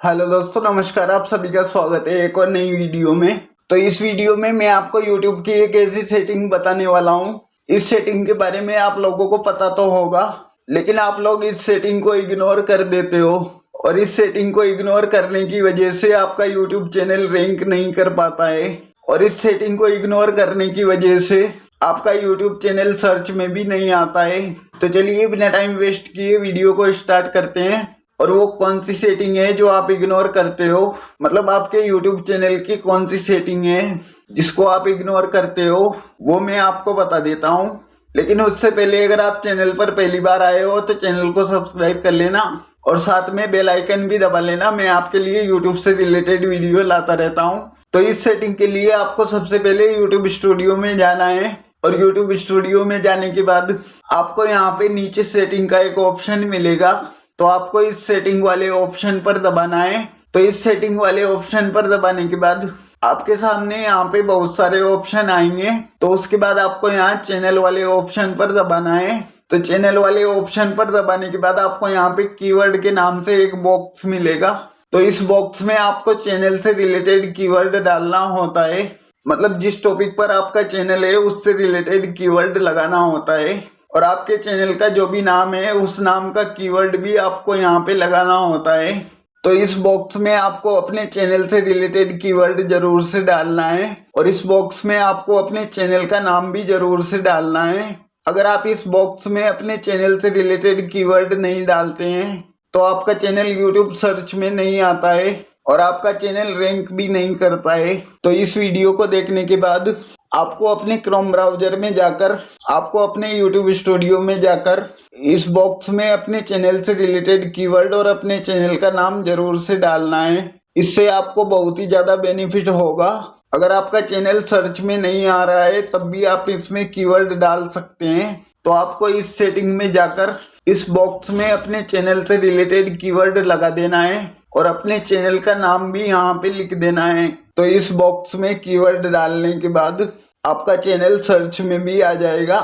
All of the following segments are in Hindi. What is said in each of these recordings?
हेलो दोस्तों, नमस्कार, आप सभी का स्वागत है एक और नई वीडियो में। तो इस वीडियो में मैं आपको यूट्यूब की एक ऐसी सेटिंग बताने वाला हूँ। इस सेटिंग के बारे में आप लोगों को पता तो होगा, लेकिन आप लोग इस सेटिंग को इग्नोर कर देते हो। और इस सेटिंग को इग्नोर करने की वजह से आपका यूट्यूब चैनल रैंक नहीं कर पाता है। और इस सेटिंग को इग्नोर करने की वजह से आपका यूट्यूब चैनल सर्च में भी नहीं आता है। तो चलिए, बिना टाइम वेस्ट किए वीडियो को स्टार्ट करते हैं। और वो कौन सी सेटिंग है जो आप इग्नोर करते हो? मतलब आपके यूट्यूब चैनल की कौन सी सेटिंग है जिसको आप इग्नोर करते हो? वो मैं आपको बता देता हूँ। लेकिन उससे पहले अगर आप चैनल पर पहली बार आए हो तो चैनल को सब्सक्राइब कर लेना और साथ में बेल आइकन भी दबा लेना। मैं आपके लिए यूट्यूब से रिलेटेड वीडियो लाता रहता हूँ। तो इस सेटिंग के लिए आपको सबसे पहले यूट्यूब स्टूडियो में जाना है और यूट्यूब स्टूडियो में जाने के बाद आपको यहाँ पे नीचे सेटिंग का एक ऑप्शन मिलेगा। तो आपको इस सेटिंग वाले ऑप्शन पर दबाना है। तो इस सेटिंग वाले ऑप्शन पर दबाने के बाद आपके सामने यहाँ पे बहुत सारे ऑप्शन आएँगे। तो उसके बाद आपको यहाँ चैनल वाले ऑप्शन पर दबाना है। तो चैनल वाले ऑप्शन पर दबाने के बाद आपको यहाँ पे कीवर्ड के नाम से एक बॉक्स मिलेगा। तो इस बॉक्स में आपको चैनल से रिलेटेड कीवर्ड डालना होता है। मतलब जिस टॉपिक पर आपका चैनल है, उससे रिलेटेड कीवर्ड लगाना होता है। और आपके चैनल का जो भी नाम है, उस नाम का कीवर्ड भी आपको यहाँ पे लगाना होता है। तो इस बॉक्स में आपको अपने चैनल से रिलेटेड कीवर्ड ज़रूर से डालना है और इस बॉक्स में आपको अपने चैनल का नाम भी ज़रूर से डालना है। अगर आप इस बॉक्स में अपने चैनल से रिलेटेड कीवर्ड नहीं डालते हैं तो आपका चैनल यूट्यूब सर्च में नहीं आता है। और आपका चैनल रैंक भी नहीं करता है तो इस वीडियो को देखने के बाद आपको अपने क्रोम ब्राउज़र में जाकर, आपको अपने यूट्यूब स्टूडियो में जाकर, इस बॉक्स में अपने चैनल से रिलेटेड कीवर्ड और अपने चैनल का नाम ज़रूर से डालना है। इससे आपको बहुत ही ज़्यादा बेनिफिट होगा। अगर आपका चैनल सर्च में नहीं आ रहा है, तब भी आप इसमें कीवर्ड डाल सकते हैं। तो आपको इस सेटिंग में जाकर इस बॉक्स में अपने चैनल से रिलेटेड कीवर्ड लगा देना है और अपने चैनल का नाम भी यहाँ पे लिख देना है। तो इस बॉक्स में कीवर्ड डालने के बाद आपका चैनल सर्च में भी आ जाएगा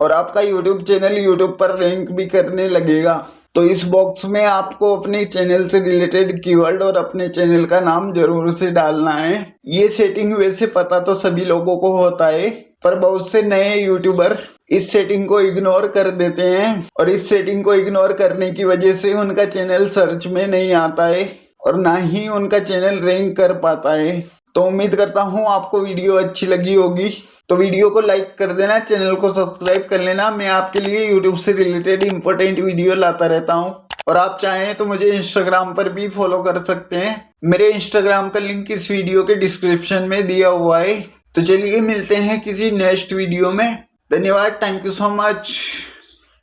और आपका यूट्यूब चैनल यूट्यूब पर रैंक भी करने लगेगा। तो इस बॉक्स में आपको अपने चैनल से रिलेटेड कीवर्ड और अपने चैनल का नाम ज़रूर से डालना है। ये सेटिंग वैसे पता तो सभी लोगों को होता है, पर बहुत से नए यूट्यूबर इस सेटिंग को इग्नोर कर देते हैं और इस सेटिंग को इग्नोर करने की वजह से उनका चैनल सर्च में नहीं आता है और ना ही उनका चैनल रैंक कर पाता है। तो उम्मीद करता हूँ आपको वीडियो अच्छी लगी होगी। तो वीडियो को लाइक कर देना चैनल को सब्सक्राइब कर लेना। मैं आपके लिए यूट्यूब से रिलेटेड इंपॉर्टेंट वीडियो लाता रहता हूँ। और आप चाहें तो मुझे इंस्टाग्राम पर भी फॉलो कर सकते हैं। मेरे इंस्टाग्राम का लिंक इस वीडियो के डिस्क्रिप्शन में दिया हुआ है। तो चलिए मिलते हैं किसी नेक्स्ट वीडियो में। धन्यवाद थैंक यू सो मच